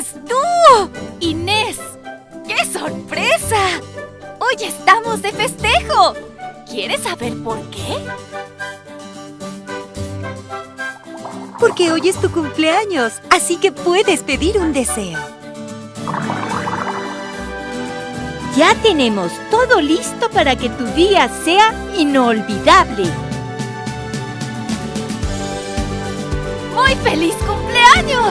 eres tú! ¡Inés! ¡Qué sorpresa! Hoy estamos de festejo. ¿Quieres saber por qué? Porque hoy es tu cumpleaños, así que puedes pedir un deseo. Ya tenemos todo listo para que tu día sea inolvidable. ¡Muy feliz cumpleaños!